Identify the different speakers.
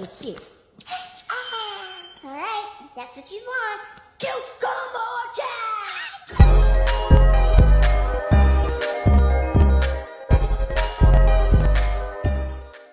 Speaker 1: really cute. Ah, All right, that's what you want. Cute